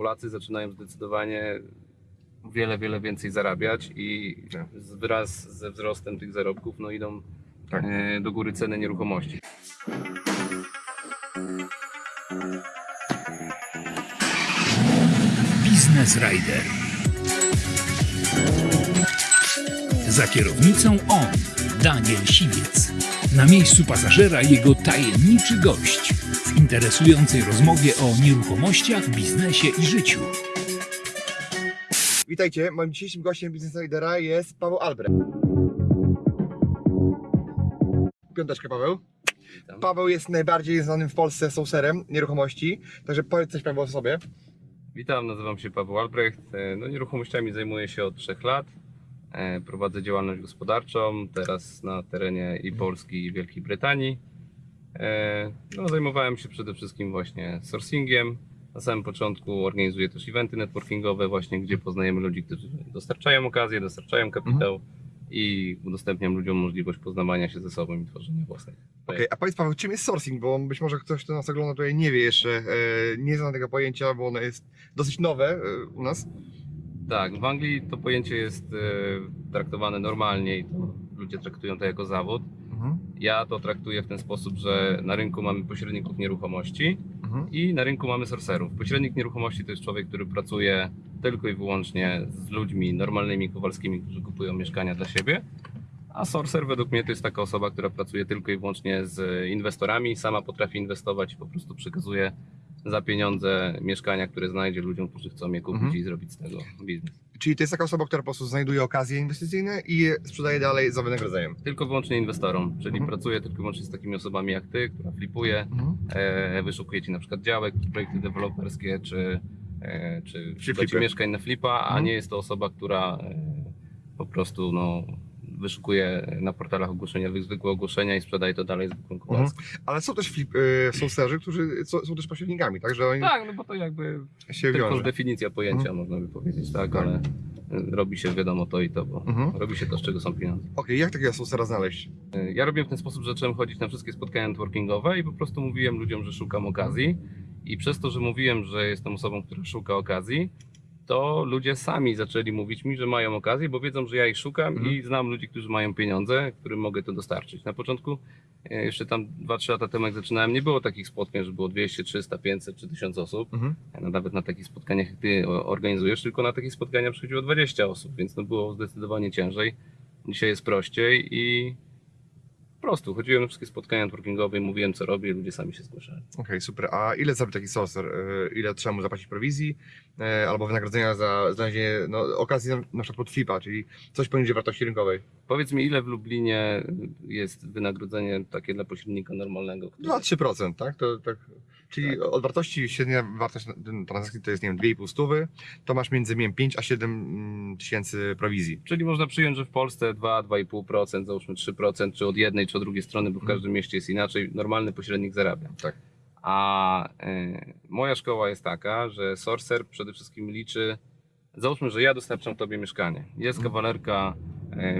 Polacy zaczynają zdecydowanie wiele, wiele więcej zarabiać i Tak. wraz ze wzrostem tych zarobków no, idą Tak. e, do góry ceny nieruchomości. Biznes Rider. Za kierownicą on, Daniel Siwiec. Na miejscu pasażera jego tajemniczy gość w interesującej rozmowie o nieruchomościach, biznesie i życiu. Witajcie, moim dzisiejszym gościem Business Lidera jest Paweł Albrecht. Piąteczkę Paweł. Witam. Paweł jest najbardziej znanym w Polsce sourcerem nieruchomości, także powiedz coś Paweł o sobie. Witam, nazywam się Paweł Albrecht. E, No, nieruchomościami zajmuję się od 3 lat. E, Prowadzę działalność gospodarczą, teraz na terenie i Polski, i Wielkiej Brytanii. E, No, zajmowałem się przede wszystkim właśnie sourcingiem. Na samym początku organizuję też eventy networkingowe, właśnie gdzie poznajemy ludzi, którzy dostarczają okazję, dostarczają kapitał i udostępniam ludziom możliwość poznawania się ze sobą i tworzenia własnych. Okej, a powiedz Paweł, czym jest sourcing, bo być może ktoś, kto nas ogląda tutaj nie wie jeszcze, e, nie zna tego pojęcia, bo ono jest dosyć nowe e, u nas. Tak, w Anglii to pojęcie jest traktowane normalnie i to ludzie traktują to jako zawód. Ja to traktuję w ten sposób, że na rynku mamy pośredników nieruchomości Mhm. i na rynku mamy sorcerów. Pośrednik nieruchomości to jest człowiek, który pracuje tylko i wyłącznie z ludźmi normalnymi, kowalskimi, którzy kupują mieszkania dla siebie. A sorcer według mnie to jest taka osoba, która pracuje tylko i wyłącznie z inwestorami, sama potrafi inwestować i po prostu przekazuje za pieniądze mieszkania, które znajdzie ludziom, którzy chcą je kupić Mhm. i zrobić z tego biznes. Czyli to jest taka osoba, która po prostu znajduje okazje inwestycyjne i je sprzedaje dalej za wynagrodzeniem. Tylko wyłącznie inwestorom, czyli Mhm. pracuje tylko wyłącznie z takimi osobami jak ty, która flipuje, Mhm. e, wyszukuje ci na przykład działek, projekty deweloperskie, czy, e, czy Czy mieszkań na flipa, a Mhm. nie jest to osoba, która e, po prostu no, wyszukuje na portalach ogłoszeniowych zwykłe ogłoszenia i sprzedaje to dalej zwykłym kowalskim. Ale są też flip, e, sourcerzy, którzy są, są też pośrednikami, także oni Tak, no bo to jakby się tylko wiążą. definicja pojęcia, można by powiedzieć, tak, Tak. ale e, robi się wiadomo to i to, bo Mhm. robi się to, z czego są pieniądze. Okej, jak takiego sourcera znaleźć? E, Ja robiłem w ten sposób, że zacząłem chodzić na wszystkie spotkania networkingowe i po prostu mówiłem ludziom, że szukam okazji. I przez to, że mówiłem, że jestem osobą, która szuka okazji, to ludzie sami zaczęli mówić mi, że mają okazję, bo wiedzą, że ja ich szukam Mhm. i znam ludzi, którzy mają pieniądze, którym mogę to dostarczyć. Na początku, e, jeszcze tam 2-3 lata temu jak zaczynałem, nie było takich spotkań, że było 200, 300, 500 czy 1000 osób. Mhm. No, nawet na takich spotkaniach, jak ty organizujesz, tylko na takich spotkania przychodziło 20 osób, więc to było zdecydowanie ciężej. Dzisiaj jest prościej i po prostu chodziłem na wszystkie spotkania networkingowe i mówiłem co robię ludzie sami się zgłaszali. Okej, super. A ile zarobi taki sourcer? E, Ile trzeba mu zapłacić prowizji e, albo wynagrodzenia za znalezienie no, okazji na, na przykład pod flipa, czyli coś poniżej wartości rynkowej? Powiedz mi, ile w Lublinie jest wynagrodzenie takie dla pośrednika normalnego? który- 2-3%, tak? To, tak. Czyli Tak. od wartości, średnia wartość transakcji to jest, nie wiem, 2,5 stówy, to masz między nie wiem, 5 a 7 mm, tysięcy prowizji. Czyli można przyjąć, że w Polsce 2-2,5%, załóżmy 3%, czy od jednej, czy od drugiej strony, bo w Mhm. każdym mieście jest inaczej, normalny pośrednik zarabia. Tak. A e, moja szkoła jest taka, że Sorcer przede wszystkim liczy, załóżmy, że ja dostarczam Tobie mieszkanie. Jest Mhm. kawalerka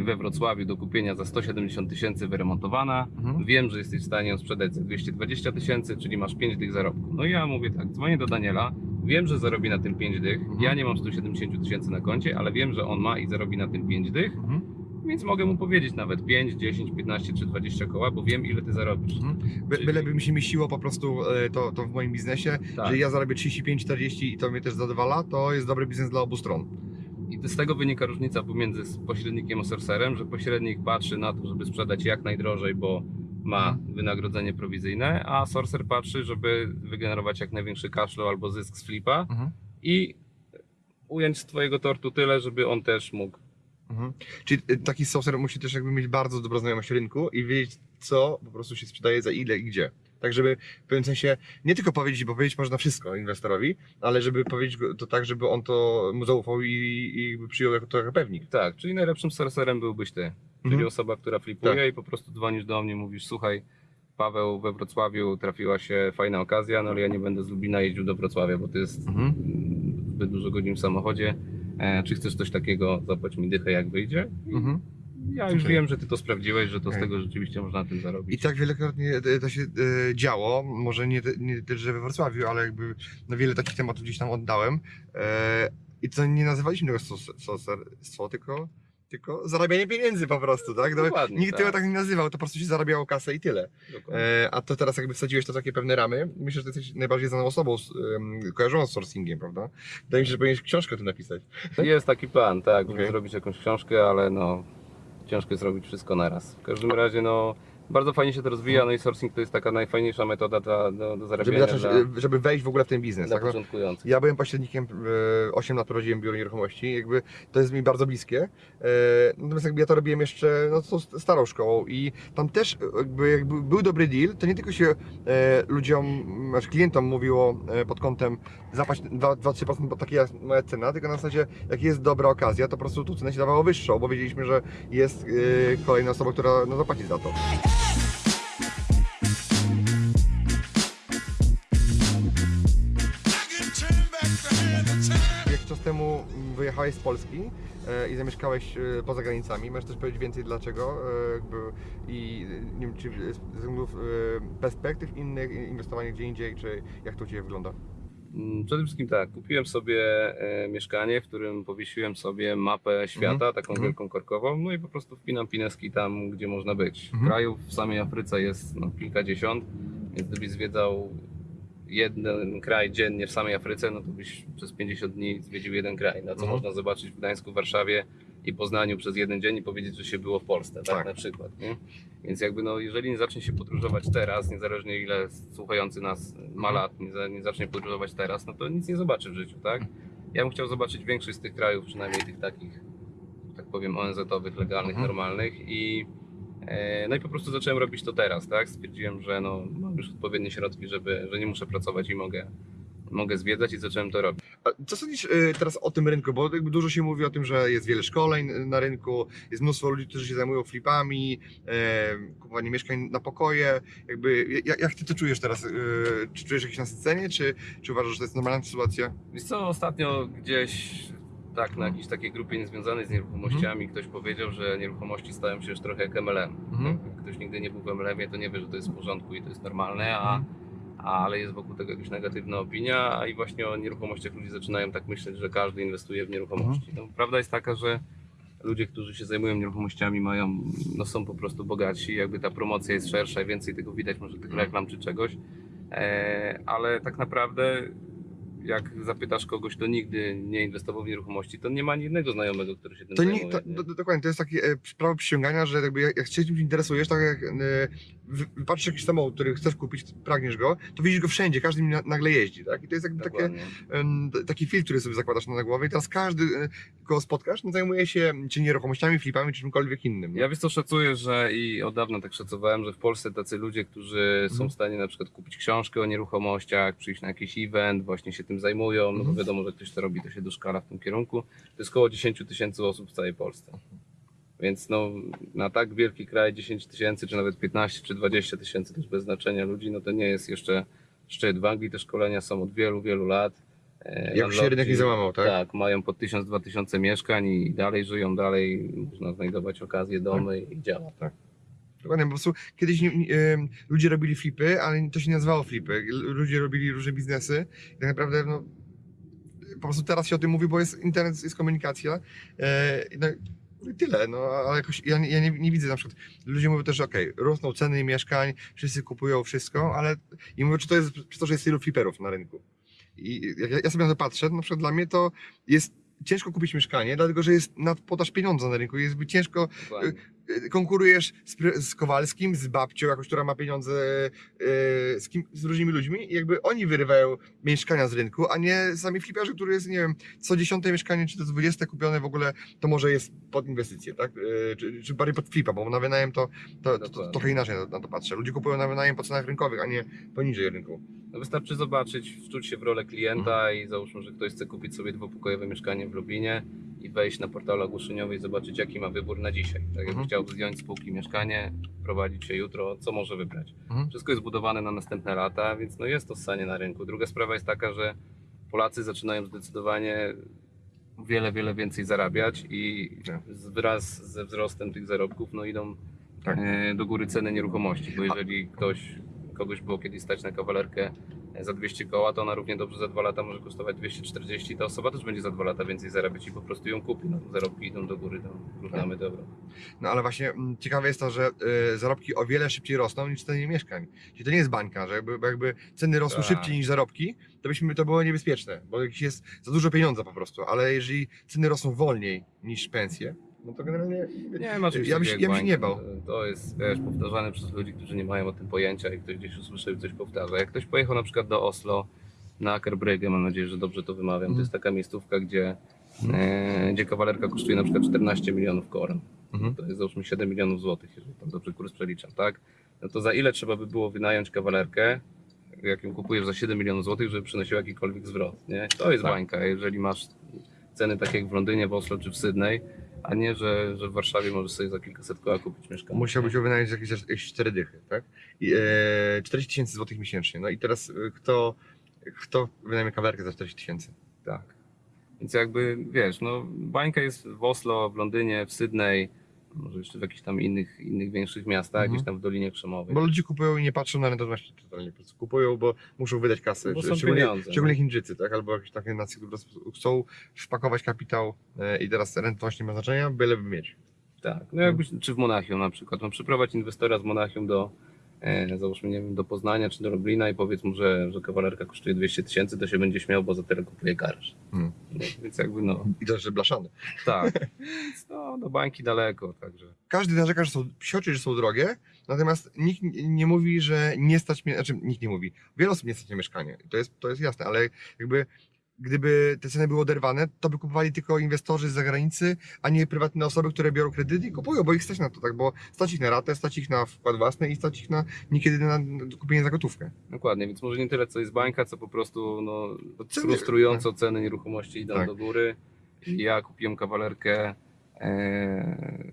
we Wrocławiu do kupienia za 170 tysięcy wyremontowana. Mhm. Wiem, że jesteś w stanie ją sprzedać za 220 tysięcy, czyli masz 5 dych zarobku. No i ja mówię tak, dzwonię do Daniela, wiem, że zarobi na tym 5 dych. Mhm. Ja nie mam 170 tysięcy na koncie, ale wiem, że on ma i zarobi na tym 5 dych, Mhm. więc mogę mu powiedzieć nawet 5, 10, 15 czy 20 koła, bo wiem, ile ty zarobisz. Mhm. By, Czyli- byleby mi się mieściło po prostu e, to, to w moim biznesie, Tak. że ja zarabię 35-40 i to mnie też zadowala, to jest dobry biznes dla obu stron. I z tego wynika różnica pomiędzy pośrednikiem a sorcerem, że pośrednik patrzy na to, żeby sprzedać jak najdrożej, bo ma Mhm. wynagrodzenie prowizyjne, a sorcer patrzy, żeby wygenerować jak największy cashflow albo zysk z flipa Mhm. i ująć z twojego tortu tyle, żeby on też mógł. Mhm. Czyli e, taki sourcer musi też jakby mieć bardzo dobrą znajomość rynku i wiedzieć, co po prostu się sprzedaje, za ile i gdzie. Tak, żeby w pewnym sensie nie tylko powiedzieć, bo powiedzieć można wszystko inwestorowi, ale żeby powiedzieć to tak, żeby on to mu zaufał i, i przyjął jako trochę pewnik. Tak, czyli najlepszym sorcerem byłbyś ty, czyli Mhm. osoba, która flipuje Tak. i po prostu dzwonisz do mnie, mówisz, słuchaj, Paweł, we Wrocławiu trafiła się fajna okazja, no ale ja nie będę z Lublina jeździł do Wrocławia, bo to jest Mhm. zbyt dużo godzin w samochodzie. E, czy chcesz coś takiego, zapłać mi dychę jak wyjdzie? Mhm. Ja już wiem, że ty to sprawdziłeś, że to z tego rzeczywiście można na tym I zarobić. tak wielokrotnie e, to się e, działo, może nie, nie tyle, że we Wrocławiu, ale jakby no wiele takich tematów gdzieś tam oddałem. E, I to nie nazywaliśmy tego co, tylko, tylko zarabianie pieniędzy po prostu, tak? No, Dokładnie, nikt tak. tego tak nie nazywał, to po prostu się zarabiało kasę i tyle. E, a to teraz jakby wsadziłeś to w takie pewne ramy. Myślę, że ty jesteś najbardziej znaną osobą kojarzoną z sourcingiem, prawda? Wydaje mi się, że powinieneś książkę tu napisać. Jest taki plan, tak, żeby zrobić jakąś książkę, ale no ciężko jest robić wszystko naraz. W każdym razie no bardzo fajnie się to rozwija, no i sourcing to jest taka najfajniejsza metoda dla, do, do Żeby, zarabiania zacząć, dla, e, żeby wejść w ogóle w ten biznes. dla tak? No, początkujących. Ja byłem pośrednikiem, e, 8 lat prowadziłem biuro nieruchomości, jakby to jest mi bardzo bliskie. E, Natomiast jakby ja to robiłem jeszcze no, z starą szkołą i tam też e, jakby, jakby był dobry deal, to nie tylko się e, ludziom, znaczy klientom mówiło e, pod kątem zapłać 2-3%, bo taka jest moja cena, tylko na zasadzie jak jest dobra okazja, to po prostu tu cenę się dawało wyższą, bo wiedzieliśmy, że jest e, kolejna osoba, która no, zapłaci za to. Wyjechałeś z Polski e, i zamieszkałeś e, poza granicami, możesz też powiedzieć więcej dlaczego e, i nie wiem, czy z względów perspektyw innych, inwestowanie gdzie indziej, czy jak to u Ciebie wygląda? Mm, Przede wszystkim tak, kupiłem sobie mieszkanie, w którym powiesiłem sobie mapę świata, Mhm, taką mhm. wielką korkową, no i po prostu wpinam pineski tam, gdzie można być. Mhm. Krajów w samej Afryce jest no, kilkadziesiąt, więc gdybyś zwiedzał jeden kraj dziennie w samej Afryce, no to byś przez 50 dni zwiedził jeden kraj, na co Mhm. można zobaczyć w Gdańsku, Warszawie i Poznaniu przez jeden dzień i powiedzieć, że się było w Polsce, tak, Tak. na przykład. Nie? Więc jakby no, jeżeli nie zacznie się podróżować teraz, niezależnie ile słuchający nas ma Mhm. lat, nie, nie zacznie podróżować teraz, no to nic nie zobaczy w życiu, tak? Ja bym chciał zobaczyć większość z tych krajów, przynajmniej tych takich, tak powiem, ONZ-owych, legalnych, Mhm. normalnych i no i po prostu zacząłem robić to teraz, tak? Stwierdziłem, że no, mam już odpowiednie środki, żeby, że nie muszę pracować i mogę, mogę zwiedzać i zacząłem to robić. A co sądzisz e, teraz o tym rynku? Bo jakby dużo się mówi o tym, że jest wiele szkoleń e, na rynku, jest mnóstwo ludzi, którzy się zajmują flipami, e, kupowaniem mieszkań na pokoje. Jakby, jak, jak Ty to czujesz teraz? E, czy czujesz jakieś nasycenie, czy, czy uważasz, że to jest normalna sytuacja? Wiesz co, ostatnio gdzieś tak na jakiejś takiej grupie niezwiązanej z nieruchomościami ktoś powiedział, że nieruchomości stają się już trochę jak MLM. Mhm. Ktoś nigdy nie był w MLM-ie, to nie wie, że to jest w porządku i to jest normalne, a, ale jest wokół tego jakaś negatywna opinia, a i właśnie o nieruchomościach ludzie zaczynają tak myśleć, że każdy inwestuje w nieruchomości. No, prawda jest taka, że ludzie, którzy się zajmują nieruchomościami mają, no są po prostu bogatsi, jakby ta promocja jest szersza i więcej tego widać, może tych reklam czy czegoś, e, ale tak naprawdę jak zapytasz kogoś, kto nigdy nie inwestował w nieruchomości, to nie ma ani jednego znajomego, który się tym To zajmuje. nie, to, nie? do, do, dokładnie, to jest takie e, prawo przysięgania, że jakby jak, jak się czymś interesujesz, tak jak e, patrzysz jakiś samochód, który chcesz kupić, pragniesz go, to widzisz go wszędzie, każdy na, nagle jeździ, tak? I to jest jakby takie, taki filtr, który sobie zakładasz na głowę i teraz każdy, e, kogo spotkasz, no, zajmuje się czy nieruchomościami, flipami, czy czymkolwiek innym. Ja wiesz co szacuję, że i od dawna tak szacowałem, że w Polsce tacy ludzie, którzy są Mhm. w stanie na przykład kupić książkę o nieruchomościach, przyjść na jakiś event, właśnie się tym zajmują, no bo Mhm. wiadomo, że ktoś to robi, to się doszkala w tym kierunku. To jest około 10 tysięcy osób w całej Polsce. Więc no, na tak wielki kraj 10 tysięcy, czy nawet 15 czy 20 tysięcy, też bez znaczenia ludzi, no to nie jest jeszcze szczyt. W Anglii te szkolenia są od wielu, wielu lat. E, Jak się rynek nie załamał, tak? Tak, mają po 1000-2000 mieszkań i dalej żyją, dalej można znajdować okazje, domy i działa. Dokładnie, po prostu kiedyś nie, nie, em, ludzie robili flipy, ale to się nie nazywało flipy. Ludzie robili różne biznesy i tak naprawdę no, po prostu teraz się o tym mówi, bo jest internet, jest komunikacja. E, no, i tyle, no ale jakoś ja, ja nie, nie widzę na przykład, ludzie mówią też, że okej, rosną ceny mieszkań, wszyscy kupują wszystko, ale i mówią, czy to jest przez to, że jest tylu fliperów na rynku. I jak ja, ja sobie na to patrzę, na przykład dla mnie to jest ciężko kupić mieszkanie, dlatego że jest nadpodaż pieniądza na rynku, jest ciężko Dokładnie. y, konkurujesz z, z Kowalskim, z babcią, jakoś, która ma pieniądze, y, z, kim, z różnymi ludźmi i jakby oni wyrywają mieszkania z rynku, a nie sami fliperzy, który jest, nie wiem, co dziesiąte mieszkanie, czy to dwudzieste kupione w ogóle, to może jest pod inwestycje, tak? Y, Czy, czy bardziej pod flipa, bo na wynajem to, to, to, to trochę inaczej na, na to patrzę. Ludzie kupują na wynajem po cenach rynkowych, a nie poniżej rynku. No wystarczy zobaczyć, wczuć się w rolę klienta Mhm. i załóżmy, że ktoś chce kupić sobie dwupokojowe mieszkanie w Lublinie i wejść na portal ogłoszeniowy i zobaczyć jaki ma wybór na dzisiaj. Tak jakby Mhm. chciał zdjąć z półki mieszkanie, prowadzić się jutro, co może wybrać. Mhm. Wszystko jest budowane na następne lata, więc no jest to ssanie na rynku. Druga sprawa jest taka, że Polacy zaczynają zdecydowanie wiele, wiele więcej zarabiać i Tak. wraz ze wzrostem tych zarobków no idą Tak. e, do góry ceny nieruchomości, bo jeżeli ktoś, kogoś było kiedyś stać na kawalerkę e, za 200 koła, to ona równie dobrze za dwa lata może kosztować 240, ta osoba też będzie za dwa lata więcej zarabiać i po prostu ją kupi. No, zarobki idą do góry, to równamy dobro. No ale właśnie mm, ciekawe jest to, że y, zarobki o wiele szybciej rosną niż ceny mieszkań. Czyli to nie jest bańka, że jakby, jakby ceny rosły Tak. szybciej niż zarobki, to byśmy to było niebezpieczne, bo jest za dużo pieniądza po prostu. Ale jeżeli ceny rosną wolniej niż pensje, no to generalnie. Nie ma Ja bym ja bym się nie bał. To- jest wiesz, powtarzane przez ludzi, którzy nie mają o tym pojęcia i ktoś gdzieś usłyszał i coś powtarza. Jak ktoś pojechał na przykład do Oslo na Akerbrygge, mam nadzieję, że dobrze to wymawiam, Mhm. to jest taka miejscówka, gdzie, e, gdzie kawalerka kosztuje na przykład 14 milionów koron. Mhm. To jest załóżmy 7 milionów złotych, jeżeli tam dobrze kurs przeliczam, tak? No to za ile trzeba by było wynająć kawalerkę, jak ją kupujesz za 7 milionów złotych, żeby przynosił jakikolwiek zwrot, nie? To jest Tak. bańka. Jeżeli masz ceny takie jak w Londynie, w Oslo czy w Sydney, a nie, że, że w Warszawie możesz sobie za kilkaset koła kupić mieszkanie. Musiałbyś ją wynająć jakieś, jakieś 4 dychy, tak? I, e, 40 tysięcy złotych miesięcznie. No i teraz e, kto, kto wynajmie kawalerkę za 40 tysięcy? Tak. Więc jakby, wiesz, no bańka jest w Oslo, w Londynie, w Sydney, może jeszcze w jakichś tam innych, innych większych miastach, Mhm. gdzieś tam w Dolinie Krzemowej. Bo ludzie kupują i nie patrzą na rentowność totalnie. Po prostu kupują, bo muszą wydać kasę. Bo są szczególnie, pieniądze, szczególnie no. Chińczycy, tak? Albo jakieś takie nacje, które po prostu chcą wpakować kapitał e, i teraz rentowność nie ma znaczenia, byleby mieć. Tak, no jakbyś, czy w Monachium na przykład, no przyprowadź inwestora z Monachium do, załóżmy, nie wiem, do Poznania czy do Lublina i powiedz mu, że, że kawalerka kosztuje 200 tysięcy, to się będzie śmiał, bo za tyle kupuje garaż. Hmm. No, więc jakby no, I to, że blaszany. tak, no, do bańki daleko, także. Każdy narzeka, że są psioczy, że są drogie, natomiast nikt nie mówi, że nie stać mnie, znaczy nikt nie mówi. Wiele osób nie stać na mieszkanie. To jest, to jest jasne, ale jakby gdyby te ceny były oderwane, to by kupowali tylko inwestorzy z zagranicy, a nie prywatne osoby, które biorą kredyty i kupują, bo ich stać na to, tak? Bo stać ich na ratę, stać ich na wkład własny i stać ich na niekiedy na kupienie za gotówkę. Dokładnie, więc może nie tyle co jest bańka, co po prostu no, Ceny- frustrująco ceny nieruchomości idą Tak. do góry. Ja kupiłem kawalerkę e,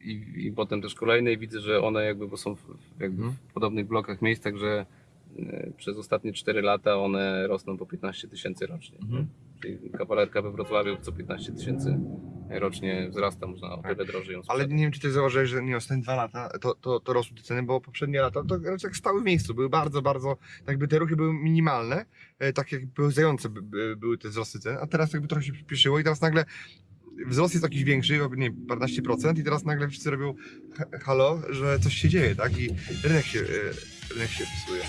i, i potem też kolejne i widzę, że one jakby, bo są w, jakby Mhm. w podobnych blokach, miejscach, że przez ostatnie 4 lata one rosną po 15 tysięcy rocznie. Mhm. Czyli kawalerka we Wrocławiu co 15 tysięcy rocznie wzrasta, można o tyle drożej ją Ale sprzedać. nie wiem, czy ty zauważyłeś, że nie ostatnie dwa lata to, to, to rosły te ceny, bo poprzednie lata to raczej jak stały w miejscu, były bardzo, bardzo, tak jakby te ruchy były minimalne, e, tak jak pełzające by- by- były te wzrosty cen, a teraz jakby trochę się przyspieszyło i teraz nagle wzrost jest jakiś większy, nie wiem, paręnaście procent i teraz nagle wszyscy robią ha- halo, że coś się dzieje, tak? I rynek się, e, rynek się psuje.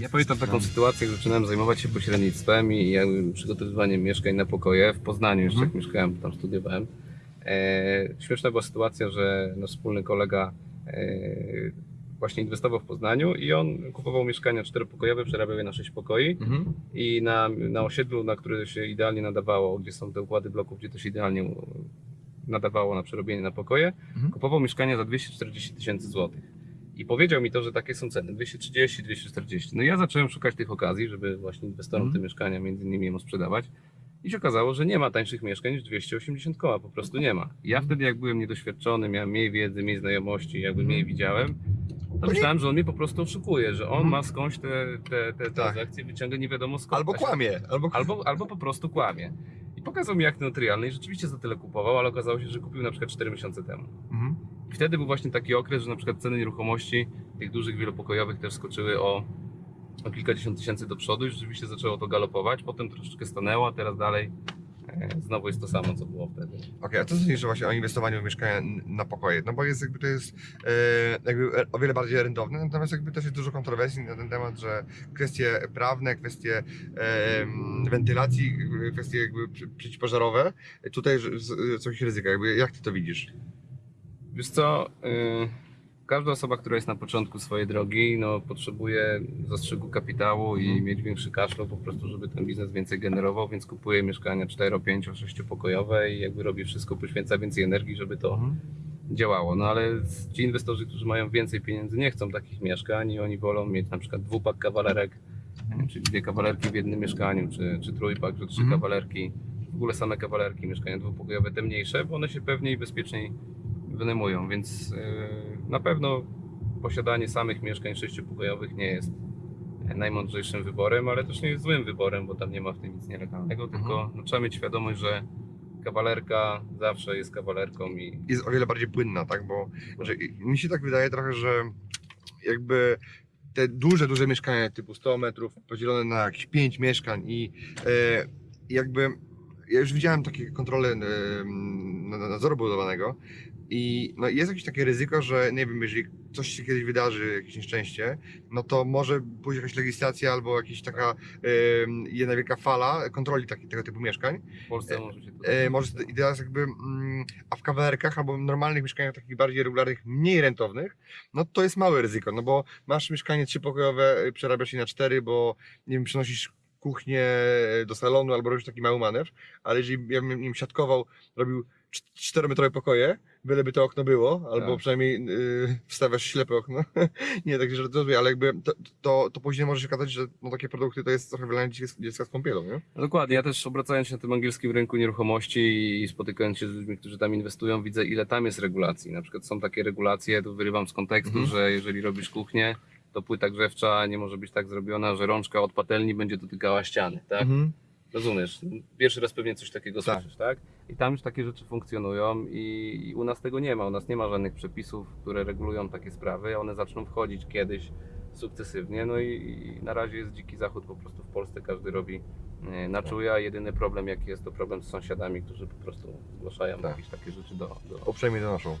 Ja pamiętam taką sytuację, jak zaczynałem zajmować się pośrednictwem i jakby przygotowywaniem mieszkań na pokoje w Poznaniu jeszcze Mhm. jak mieszkałem, tam studiowałem. E, śmieszna była sytuacja, że nasz wspólny kolega e, właśnie inwestował w Poznaniu i on kupował mieszkania czteropokojowe, przerabiał je na sześć pokoi Mhm. i na, na osiedlu, na które się idealnie nadawało, gdzie są te układy bloków, gdzie to się idealnie nadawało na przerobienie na pokoje, Mhm. kupował mieszkania za 240 tysięcy złotych. I powiedział mi to, że takie są ceny, 230, 240. No i ja zacząłem szukać tych okazji, żeby właśnie inwestorom Mhm. te mieszkania między innymi jemu sprzedawać. I się okazało, że nie ma tańszych mieszkań niż 280 koła, po prostu nie ma. Ja Mhm. wtedy jak byłem niedoświadczony, miałem mniej wiedzy, mniej znajomości, jakby Mhm. mniej widziałem, to myślałem, że on mnie po prostu oszukuje, że on Mhm. ma skądś te, te, te Tak. transakcje, wyciąga nie wiadomo skąd. Albo kłamie, albo, Albo, albo po prostu kłamie. I pokazał mi akt notarialny i rzeczywiście za tyle kupował, ale okazało się, że kupił na przykład 4 miesiące temu. Mhm. I wtedy był właśnie taki okres, że na przykład ceny nieruchomości tych dużych wielopokojowych też skoczyły o, o kilkadziesiąt tysięcy do przodu i rzeczywiście zaczęło to galopować. Potem troszeczkę stanęło, a teraz dalej znowu jest to samo, co było wtedy. Okej, a co sądzisz właśnie o inwestowaniu w mieszkania na pokoje? No bo jest jakby to jest e, jakby o wiele bardziej rentowne, natomiast jakby też jest dużo kontrowersji na ten temat, że kwestie prawne, kwestie e, wentylacji, kwestie jakby przeciwpożarowe, tutaj że- z- coś ryzyka, jakby jak ty to widzisz? Wiesz co, y, każda osoba, która jest na początku swojej drogi, no, potrzebuje zastrzyku kapitału i Mhm. mieć większy cashflow po prostu, żeby ten biznes więcej generował, więc kupuje mieszkania 4, 5, 6 pokojowe i jakby robi wszystko, poświęca więcej energii, żeby to działało. No ale ci inwestorzy, którzy mają więcej pieniędzy, nie chcą takich mieszkań i oni wolą mieć na przykład dwupak kawalerek, czyli dwie kawalerki w jednym mieszkaniu, czy, czy trójpak, że trzy Mhm. kawalerki, w ogóle same kawalerki, mieszkania dwupokojowe, te mniejsze, bo one się pewniej i bezpieczniej wynajmują, więc yy, na pewno posiadanie samych mieszkań sześciopokojowych nie jest najmądrzejszym wyborem, ale też nie jest złym wyborem, bo tam nie ma w tym nic nielegalnego, tylko no, trzeba mieć świadomość, że kawalerka zawsze jest kawalerką i jest o wiele bardziej płynna, tak? Bo że mi się tak wydaje trochę, że jakby te duże, duże mieszkania typu 100 metrów podzielone na jakieś 5 mieszkań i e, jakby ja już widziałem takie kontrole e, na- na- nadzoru budowanego i no, jest jakieś takie ryzyko, że nie wiem, jeżeli coś się kiedyś wydarzy, jakieś nieszczęście, no to może pójść jakaś legislacja albo jakaś taka e, jedna wielka fala kontroli taki, tego typu mieszkań. w Polsce może się to E, może i teraz jakby, mm, a w kawalerkach albo normalnych mieszkaniach takich bardziej regularnych, mniej rentownych, no to jest małe ryzyko, no bo masz mieszkanie trzypokojowe, y, przerabiasz je na cztery, bo nie wiem, przenosisz kuchnię do salonu albo robisz taki mały manewr, ale jeżeli ja bym nim siatkował, robił czterometrowe pokoje, byleby to okno było, albo Tak. przynajmniej y, wstawiasz ślepe okno, nie, tak to ale jakby to, to, to później może się okazać, że no, takie produkty to jest trochę wylanie dziecka, dziecka z kąpielą, nie? No Dokładnie, ja też obracając się na tym angielskim rynku nieruchomości i spotykając się z ludźmi, którzy tam inwestują, widzę ile tam jest regulacji. Na przykład są takie regulacje, tu wyrywam z kontekstu, Mhm. że jeżeli robisz kuchnię, to płyta grzewcza nie może być tak zrobiona, że rączka od patelni będzie dotykała ściany, tak? Mhm. Rozumiesz? Pierwszy raz pewnie coś takiego Tak. słyszysz, tak? I tam już takie rzeczy funkcjonują i, i u nas tego nie ma. U nas nie ma żadnych przepisów, które regulują takie sprawy. One zaczną wchodzić kiedyś sukcesywnie. No i, i na razie jest dziki zachód po prostu w Polsce. Każdy robi e, na czuja. Jedyny problem jaki jest to problem z sąsiadami, którzy po prostu zgłaszają Tak. jakieś takie rzeczy do, do, Uprzejmie donoszą.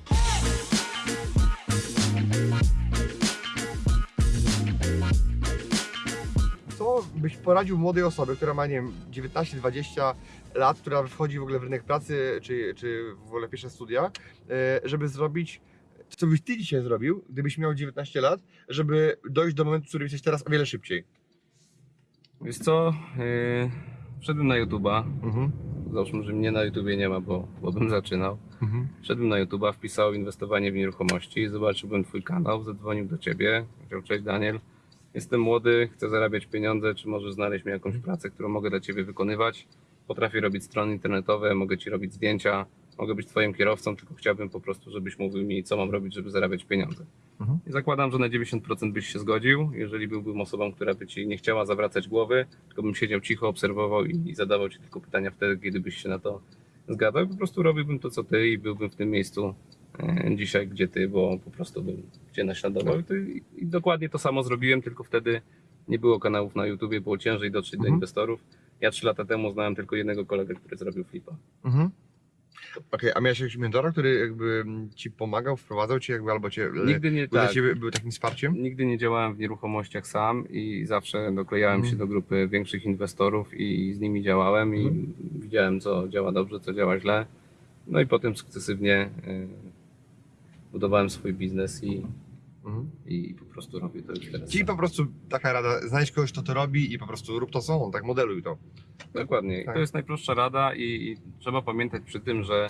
Byś poradził młodej osobie, która ma, nie wiem, 19-20 lat, która wchodzi w ogóle w rynek pracy, czy, czy w ogóle pierwsze studia, e, żeby zrobić, co byś ty dzisiaj zrobił, gdybyś miał 19 lat, żeby dojść do momentu, w którym jesteś teraz o wiele szybciej? Wiesz co? E, wszedłem na YouTube'a. Mhm. Załóżmy, że mnie na YouTubie nie ma, bo, bo bym zaczynał. Mhm. Wszedłem na YouTube'a, wpisał inwestowanie w nieruchomości, zobaczyłbym Twój kanał, zadzwonił do Ciebie, powiedział cześć Daniel, jestem młody, chcę zarabiać pieniądze, czy możesz znaleźć mi jakąś pracę, którą mogę dla Ciebie wykonywać. Potrafię robić strony internetowe, mogę Ci robić zdjęcia, mogę być Twoim kierowcą, tylko chciałbym po prostu, żebyś mówił mi, co mam robić, żeby zarabiać pieniądze. Mhm. I zakładam, że na 90% byś się zgodził, jeżeli byłbym osobą, która by Ci nie chciała zawracać głowy, tylko bym siedział cicho, obserwował i, i zadawał Ci tylko pytania wtedy, kiedy byś się na to zgadzał. Po prostu robiłbym to, co Ty i byłbym w tym miejscu dzisiaj, gdzie Ty, bo po prostu bym Cię naśladował. I, to, i, I dokładnie to samo zrobiłem, tylko wtedy nie było kanałów na YouTubie, było ciężej dotrzeć do Mhm. inwestorów. Ja trzy lata temu znałem tylko jednego kolegę, który zrobił flipa. Mhm. Okej, a miałeś jakiegoś mentora, który jakby ci pomagał, wprowadzał cię jakby albo cię... Nigdy nie tak. ciebie był takim wsparciem? Nigdy nie działałem w nieruchomościach sam i zawsze doklejałem Mhm. się do grupy większych inwestorów i z nimi działałem i Mhm. widziałem co działa dobrze, co działa źle. No i potem sukcesywnie y, budowałem swój biznes i, Mhm. i po prostu robię to już teraz. Czyli po prostu taka rada, znajdź kogoś, kto to robi i po prostu rób to są, tak modeluj to. Dokładnie. Tak. To jest najprostsza rada i, i trzeba pamiętać przy tym, że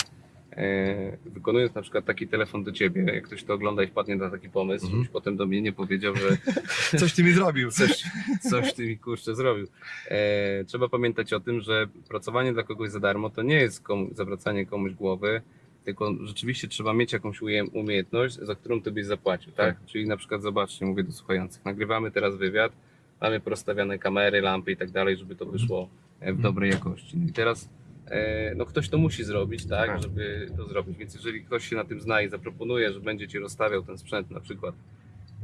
e, wykonując na przykład taki telefon do ciebie, jak ktoś to ogląda i wpadnie na taki pomysł, żebyś potem do mnie nie powiedział, że Coś ty mi zrobił. coś, coś ty mi kurczę zrobił. E, trzeba pamiętać o tym, że pracowanie dla kogoś za darmo to nie jest komu, zawracanie komuś głowy, tylko rzeczywiście trzeba mieć jakąś umiejętność, za którą ty byś zapłacił, tak? Czyli na przykład zobaczcie, mówię do słuchających, nagrywamy teraz wywiad, mamy porozstawiane kamery, lampy i tak dalej, żeby to wyszło e, w dobrej jakości. No i teraz e, no ktoś to musi zrobić, tak, Tak. żeby to zrobić. Więc jeżeli ktoś się na tym zna i zaproponuje, że będzie ci rozstawiał ten sprzęt na przykład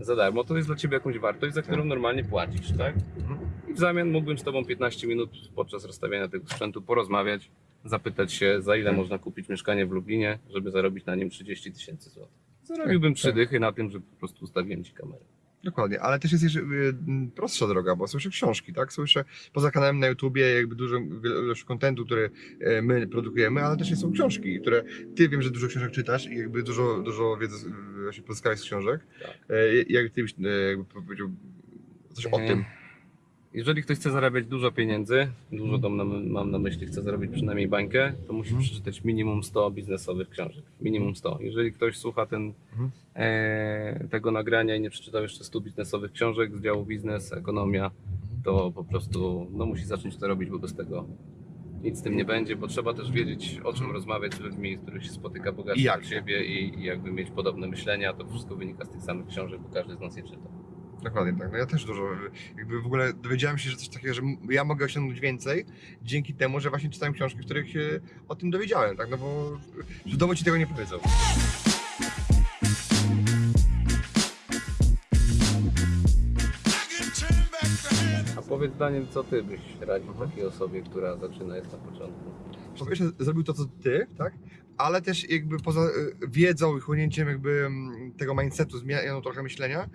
za darmo, to jest dla ciebie jakąś wartość, za którą normalnie płacisz, tak? Mhm. I w zamian mógłbym z Tobą 15 minut podczas rozstawiania tego sprzętu porozmawiać, zapytać się, za ile można kupić mieszkanie w Lublinie, żeby zarobić na nim 30 tysięcy złotych. Zarobiłbym Tak, trzy tak. dychy na tym, że po prostu ustawiłem Ci kamerę. Dokładnie, ale też jest jeszcze y, prostsza droga, bo słyszę książki, tak? Słyszę poza kanałem na YouTubie jakby dużo ilość kontentu, który e, my produkujemy, ale też są książki, które ty wiem, że dużo książek czytasz i jakby dużo, dużo wiedzy y, właśnie pozyskałeś z książek. Tak. E, Jak ty byś jakby powiedział coś o tym? Jeżeli ktoś chce zarabiać dużo pieniędzy, dużo Mhm. na, mam na myśli, chce zarobić przynajmniej bańkę, to musi Mhm. przeczytać minimum 100 biznesowych książek. Minimum 100. Jeżeli ktoś słucha ten, Mhm. e, tego nagrania i nie przeczytał jeszcze 100 biznesowych książek z działu biznes, ekonomia, to po prostu no, musi zacząć to robić, bo bez tego nic z tym nie będzie, bo trzeba też wiedzieć o czym rozmawiać z ludźmi, z których się spotyka jak. od siebie i, i jakby mieć podobne myślenia, to wszystko wynika z tych samych książek, bo każdy z nas je czyta. Dokładnie tak. No ja też dużo, jakby w ogóle dowiedziałem się, że coś takiego, że ja mogę osiągnąć więcej dzięki temu, że właśnie czytałem książki, w których się o tym dowiedziałem, tak? No bo w domu ci tego nie powiedzą. A powiedz Daniel, co ty byś radził Mhm. takiej osobie, która zaczyna jest na początku? Po pierwsze zrobił to, co ty, tak? Ale też jakby poza y, wiedzą i chłonięciem jakby mm, tego mindsetu, zmianą trochę myślenia,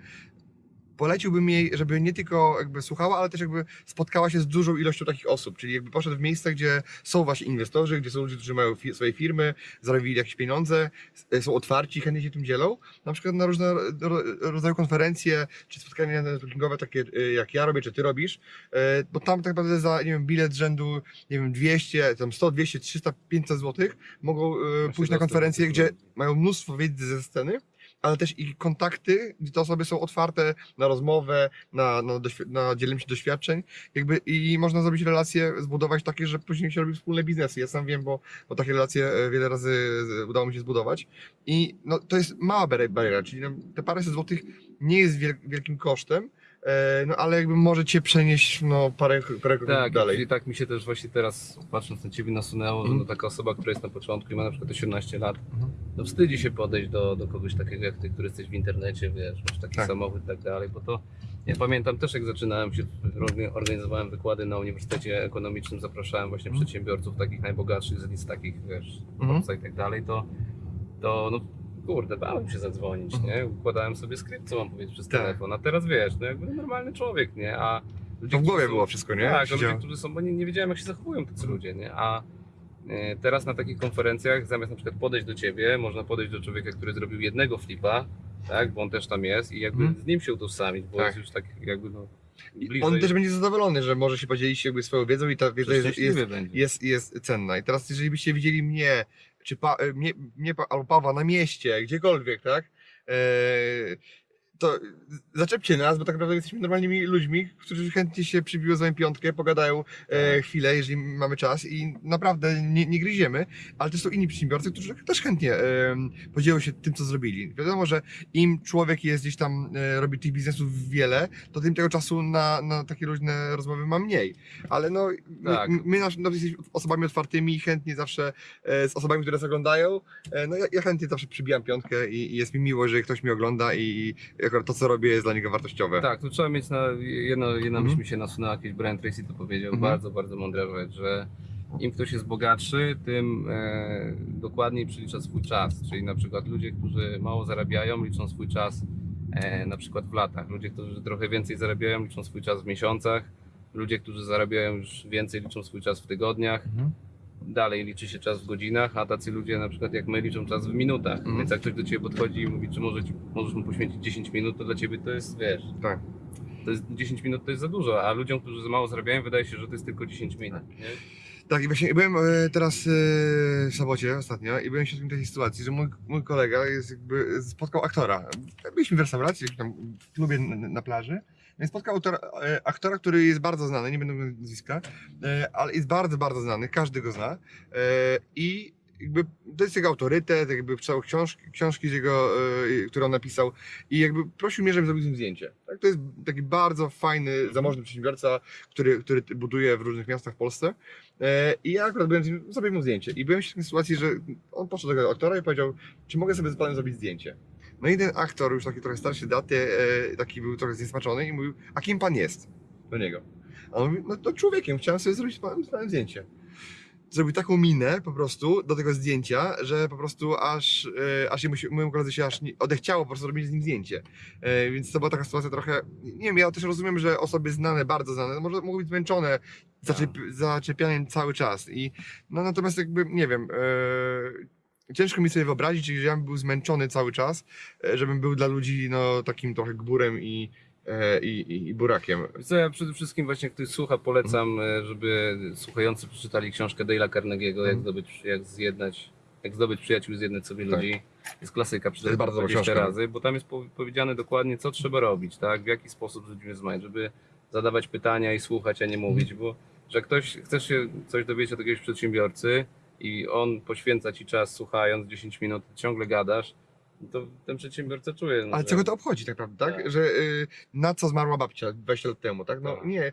poleciłbym jej, żeby nie tylko jakby słuchała, ale też jakby spotkała się z dużą ilością takich osób, czyli jakby poszedł w miejsca, gdzie są właśnie inwestorzy, gdzie są ludzie, którzy mają fi swoje firmy, zarobili jakieś pieniądze, s- są otwarci, chętnie się tym dzielą, na przykład na różne ro- rodzaju konferencje, czy spotkania networkingowe, takie y, jak ja robię, czy ty robisz, y, bo tam tak naprawdę za, nie wiem, bilet rzędu, nie wiem, 200, tam 100, 200, 300, 500 złotych mogą pójść na do gdzie mają mnóstwo wiedzy ze sceny, ale też i kontakty, gdzie te osoby są otwarte na rozmowę, na, na, na dzielenie się doświadczeń, jakby i można zrobić relacje, zbudować takie, że później się robi wspólne biznesy. Ja sam wiem, bo, bo takie relacje e, wiele razy e, udało mi się zbudować i no, to jest mała bariera, czyli no, te paręset złotych nie jest wiel- wielkim kosztem, no ale jakby może cię przenieść no, parę, parę kroków Tak, dalej. i tak mi się też właśnie teraz, patrząc na ciebie, nasunęło, że Mhm. no taka osoba, która jest na początku i ma na przykład 18 lat, Mhm. no wstydzi się podejść do, do kogoś takiego jak ty, który jesteś w internecie, wiesz, masz taki Tak. samochód i tak dalej, bo to ja pamiętam też jak zaczynałem się, orga- organizowałem wykłady na Uniwersytecie Ekonomicznym, zapraszałem właśnie Mhm. przedsiębiorców takich najbogatszych z list takich, wiesz. Forbesa i tak dalej, to, to no kurde, bałem się zadzwonić, Mhm. nie? Układałem sobie skrypt, co mam powiedzieć przez Tak. telefon, a teraz wiesz, no jakby normalny człowiek, nie? A ludzie, To w głowie są- było wszystko, nie? tak, Siedziałem. ludzie, którzy są, bo nie, nie wiedziałem jak się zachowują tacy Mhm. ludzie, nie? A e, teraz na takich konferencjach zamiast na przykład podejść do ciebie, można podejść do człowieka, który zrobił jednego flipa, tak, bo on też tam jest i jakby Mhm. z nim się utożsamić, bo Tak. jest już tak jakby no. On też będzie zadowolony, że może się podzielić jakby swoją wiedzą i ta wiedza jest, jest, jest, jest cenna. I teraz, jeżeli byście widzieli mnie, czy pa, e, pa- albo Pawła na mieście, gdziekolwiek, tak? To zaczepcie nas, bo tak naprawdę jesteśmy normalnymi ludźmi, którzy chętnie się przybiją z wami piątkę, pogadają e, Tak. chwilę, jeżeli mamy czas i naprawdę nie, nie gryziemy, ale też są inni przedsiębiorcy, którzy też chętnie e, podzielą się tym, co zrobili. Wiadomo, że im człowiek jest gdzieś tam, e, robi tych biznesów wiele, to tym tego czasu na, na takie różne rozmowy ma mniej. Ale no, Tak. my, my nasz, no, jesteśmy osobami otwartymi, chętnie zawsze e, z osobami, które nas oglądają. E, no ja, ja chętnie zawsze przybijam piątkę i, i jest mi miło, że ktoś mnie ogląda i, i akurat to, co robię, jest dla niego wartościowe. Tak, tu trzeba mieć na jedno, jedna Mhm. myśl mi się nasunęła, kiedyś Brian Tracy to powiedział, Mhm. bardzo, bardzo mądra rzecz, że im ktoś jest bogatszy, tym e, dokładniej przylicza swój czas. Czyli na przykład ludzie, którzy mało zarabiają, liczą swój czas e, na przykład w latach. Ludzie, którzy trochę więcej zarabiają, liczą swój czas w miesiącach. Ludzie, którzy zarabiają już więcej, liczą swój czas w tygodniach. Mhm. Dalej liczy się czas w godzinach, a tacy ludzie na przykład jak my liczą czas w minutach. Mhm. Więc jak ktoś do ciebie podchodzi i mówi, czy może, możesz mu poświęcić 10 minut, to dla ciebie to jest, wiesz, Tak. to jest 10 minut to jest za dużo, a ludziom, którzy za mało zarabiają, wydaje się, że to jest tylko 10 minut. Nie? Tak, i właśnie byłem e, teraz e, w sobocie ostatnio i byłem świadkiem takiej sytuacji, że mój, mój kolega jest jakby spotkał aktora. Byliśmy w restauracji, w klubie na plaży. Spotkał autora, e, aktora, który jest bardzo znany, nie będę mówił nazwiska, e, ale jest bardzo, bardzo znany, każdy go zna. E, I jakby to jest jego autorytet, jakby czytał książki, książki z jego, które on napisał i jakby prosił mnie, żebym zrobił z nim zdjęcie. Tak? To jest taki bardzo fajny, zamożny przedsiębiorca, który, który buduje w różnych miastach w Polsce. I ja akurat byłem z nim, zrobiłem mu zdjęcie. I byłem w takiej sytuacji, że on poszedł do tego aktora i powiedział, czy mogę sobie z panem zrobić zdjęcie. No i ten aktor, już taki trochę starszy daty, e, taki był trochę zniesmaczony i mówił, a kim pan jest? Do niego. A on mówi, no to człowiekiem, chciałem sobie zrobić z panem, z panem zdjęcie. Zrobił taką minę po prostu do tego zdjęcia, że po prostu aż, e, aż jemu się, mojemu koledze się aż nie, odechciało po prostu robić z nim zdjęcie. E, więc to była taka sytuacja trochę, nie wiem, ja też rozumiem, że osoby znane, bardzo znane, może mogą być zmęczone zaczep, zaczepianiem cały czas. I no natomiast jakby, nie wiem, e, ciężko mi sobie wyobrazić, że ja bym był zmęczony cały czas, e, żebym był dla ludzi no takim trochę gburem i, e, i, i, i burakiem. Co ja przede wszystkim właśnie ktoś słucha, polecam, e, żeby słuchający przeczytali książkę Dale'a Carnegie'ego, jak Mhm. zdobyć, jak zjednać, jak zdobyć przyjaciół i zjednać sobie Tak. ludzi. Jest klasyka, przeczytałem bardzo dobra 20 książka. razy, bo tam jest po- powiedziane dokładnie, co trzeba robić, tak? W jaki sposób z ludźmi rozmawiać, żeby zadawać pytania i słuchać, a nie mówić, bo że ktoś, chcesz się coś dowiedzieć od jakiegoś przedsiębiorcy i on poświęca ci czas słuchając 10 minut, ciągle gadasz, to ten przedsiębiorca czuje. No, Ale że- czego to obchodzi tak naprawdę, tak? Tak. Że y, na co zmarła babcia 20 lat temu, tak? No Tak. nie. Y,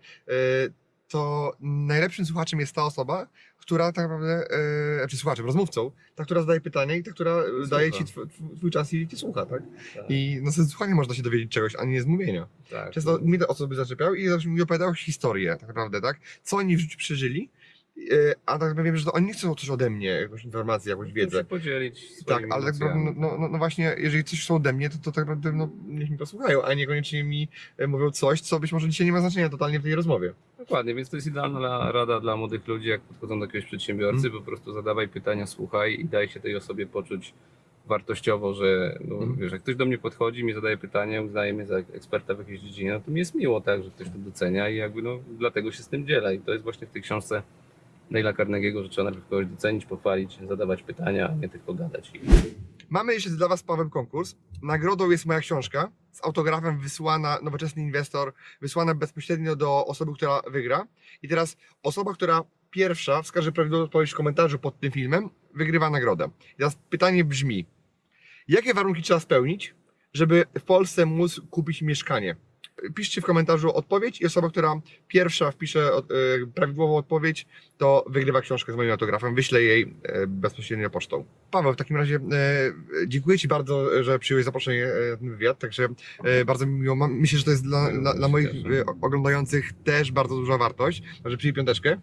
to najlepszym słuchaczem jest ta osoba, która tak naprawdę, y, znaczy słuchaczem, rozmówcą, ta, która zadaje pytania i ta, która Słucha. daje ci tw, tw, twój czas i cię słucha, tak? Tak, I no, ze słuchania można się dowiedzieć czegoś, a nie z mówienia. tak. Często mnie te osoby zaczepiały i zawsze mi opowiadały historię, tak naprawdę, tak? Co oni w życiu przeżyli, a tak naprawdę wiem, że to oni nie chcą coś ode mnie, jakąś informację, jakąś Chcą wiedzę. się podzielić Tak, ale tak naprawdę, emocjami. no, no, no właśnie, jeżeli coś są ode mnie, to, to tak naprawdę no, niech mi posłuchają, a niekoniecznie mi e, mówią coś, co być może dzisiaj nie ma znaczenia totalnie w tej rozmowie. Dokładnie, więc to jest idealna rada dla młodych ludzi, jak podchodzą do jakiegoś przedsiębiorcy, Mm. po prostu zadawaj pytania, słuchaj i daj się tej osobie poczuć wartościowo, że no, Mm. wiesz, jak ktoś do mnie podchodzi, mi zadaje pytanie, uznaje mnie za eksperta w jakiejś dziedzinie, no to mi jest miło tak, że ktoś to docenia i jakby no dlatego się z tym dziela i to jest właśnie w tej książce Neila Carnegie'ego, że trzeba najpierw kogoś docenić, pochwalić, zadawać pytania, a nie tylko gadać. Mamy jeszcze dla Was, Paweł, konkurs. Nagrodą jest moja książka z autografem wysłana, nowoczesny inwestor, wysłana bezpośrednio do osoby, która wygra. I teraz osoba, która pierwsza wskaże prawidłową odpowiedź w komentarzu pod tym filmem, wygrywa nagrodę. I teraz pytanie brzmi, jakie warunki trzeba spełnić, żeby w Polsce móc kupić mieszkanie? Piszcie w komentarzu odpowiedź i osoba, która pierwsza wpisze e, prawidłową odpowiedź, to wygrywa książkę z moim autografem. Wyślę jej e, bezpośrednio pocztą. Paweł, w takim razie e, dziękuję Ci bardzo, że przyjąłeś zaproszenie na ten wywiad, także bardzo mi miło. Myślę, że to jest dla, dla, dla moich oglądających też bardzo duża wartość. Także przyjmij piąteczkę.